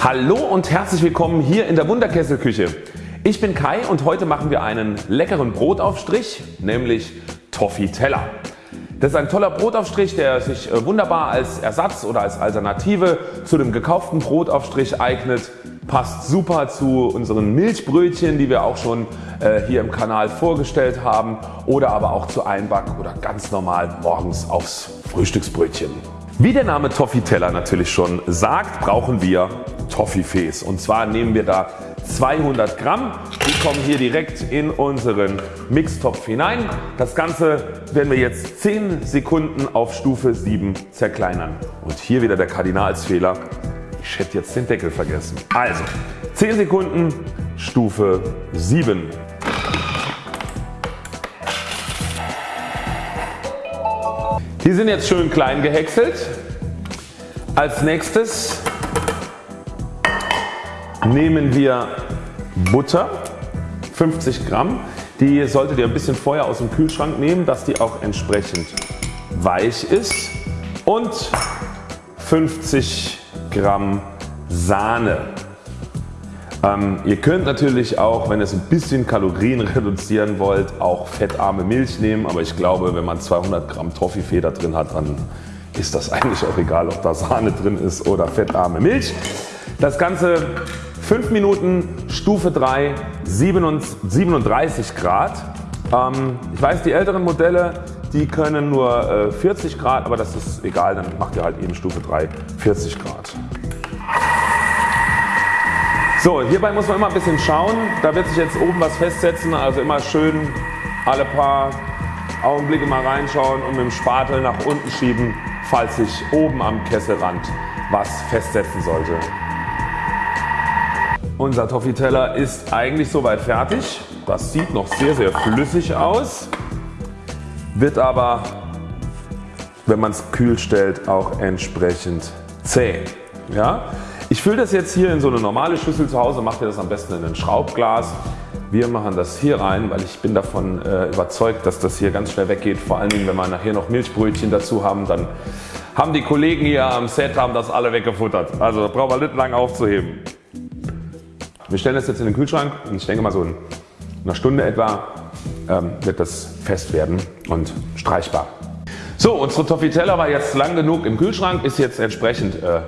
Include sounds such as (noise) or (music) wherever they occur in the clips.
Hallo und herzlich willkommen hier in der Wunderkesselküche. Ich bin Kai und heute machen wir einen leckeren Brotaufstrich, nämlich Toffee-Teller. Das ist ein toller Brotaufstrich der sich äh, wunderbar als Ersatz oder als Alternative zu dem gekauften Brotaufstrich eignet. Passt super zu unseren Milchbrötchen die wir auch schon äh, hier im Kanal vorgestellt haben oder aber auch zu Einback oder ganz normal morgens aufs Frühstücksbrötchen. Wie der Name Toffee-Teller natürlich schon sagt brauchen wir Toffifees und zwar nehmen wir da 200 Gramm. Die kommen hier direkt in unseren Mixtopf hinein. Das Ganze werden wir jetzt 10 Sekunden auf Stufe 7 zerkleinern. Und hier wieder der Kardinalsfehler. Ich hätte jetzt den Deckel vergessen. Also 10 Sekunden Stufe 7. Die sind jetzt schön klein gehäckselt. Als nächstes nehmen wir Butter 50 Gramm. Die solltet ihr ein bisschen vorher aus dem Kühlschrank nehmen, dass die auch entsprechend weich ist und 50 Gramm Sahne. Ähm, ihr könnt natürlich auch wenn ihr es ein bisschen Kalorien (laughs) reduzieren wollt auch fettarme Milch nehmen, aber ich glaube wenn man 200 Gramm Toffifee drin hat dann ist das (laughs) eigentlich auch egal ob da Sahne drin ist oder fettarme Milch. Das Ganze 5 Minuten Stufe 3 37 Grad. Ähm, ich weiß die älteren Modelle die können nur 40 äh, Grad, aber das ist egal, dann macht ihr halt eben Stufe 3 40 Grad. So, hierbei muss man immer ein bisschen schauen. Da wird sich jetzt oben was festsetzen, also immer schön alle paar Augenblicke mal reinschauen und mit dem Spatel nach unten schieben, falls sich oben am Kesselrand was festsetzen sollte. Unser Toffee-Teller ist eigentlich soweit fertig. Das sieht noch sehr sehr flüssig aus, wird aber wenn man es kühl stellt auch entsprechend zäh. Ja? Ich fülle das jetzt hier in so eine normale Schüssel zu Hause, macht ihr das am besten in ein Schraubglas. Wir machen das hier rein, weil ich bin davon äh, überzeugt, dass das hier ganz schnell weggeht. Vor allen Dingen wenn wir nachher noch Milchbrötchen dazu haben, dann haben die Kollegen hier am Set haben das alle weggefuttert. Also da brauchen wir nicht lang aufzuheben. Wir stellen das jetzt in den Kühlschrank und ich denke mal so in einer Stunde etwa ähm, wird das fest werden und streichbar. So unsere Toffitella war jetzt lang genug im Kühlschrank, ist jetzt entsprechend äh,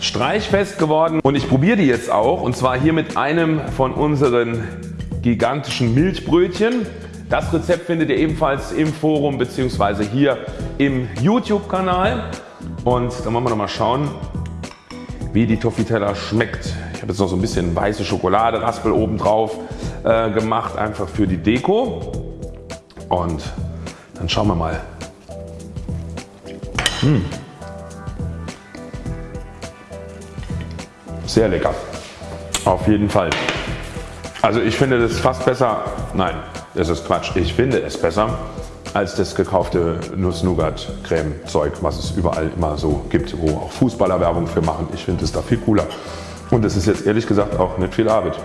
streichfest geworden und ich probiere die jetzt auch und zwar hier mit einem von unseren gigantischen Milchbrötchen. Das Rezept findet ihr ebenfalls im Forum bzw. hier im YouTube Kanal und dann wollen wir noch mal schauen wie die Toffitella schmeckt. Ich habe jetzt noch so ein bisschen weiße Schokolade Raspel oben drauf äh, gemacht einfach für die Deko und dann schauen wir mal. Mmh. Sehr lecker. Auf jeden Fall. Also ich finde das fast besser, nein das ist Quatsch, ich finde es besser als das gekaufte Nuss-Nougat-Creme Zeug was es überall immer so gibt, wo auch Fußballer Werbung für machen. Ich finde es da viel cooler und es ist jetzt ehrlich gesagt auch nicht viel Arbeit.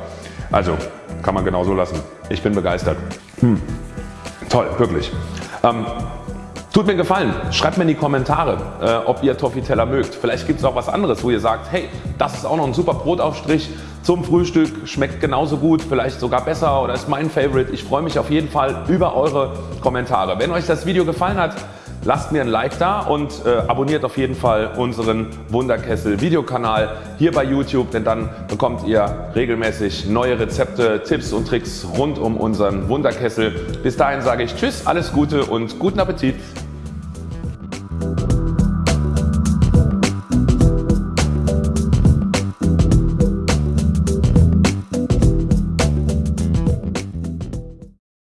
Also kann man genauso lassen. Ich bin begeistert. Hm. Toll, wirklich. Ähm, Tut mir Gefallen, schreibt mir in die Kommentare äh, ob ihr Toffee-Teller mögt. Vielleicht gibt es auch was anderes wo ihr sagt hey das ist auch noch ein super Brotaufstrich zum Frühstück, schmeckt genauso gut, vielleicht sogar besser oder ist mein Favorite. Ich freue mich auf jeden Fall über eure Kommentare. Wenn euch das Video gefallen hat lasst mir ein Like da und äh, abonniert auf jeden Fall unseren Wunderkessel Videokanal hier bei YouTube, denn dann bekommt ihr regelmäßig neue Rezepte, Tipps und Tricks rund um unseren Wunderkessel. Bis dahin sage ich Tschüss, alles Gute und guten Appetit.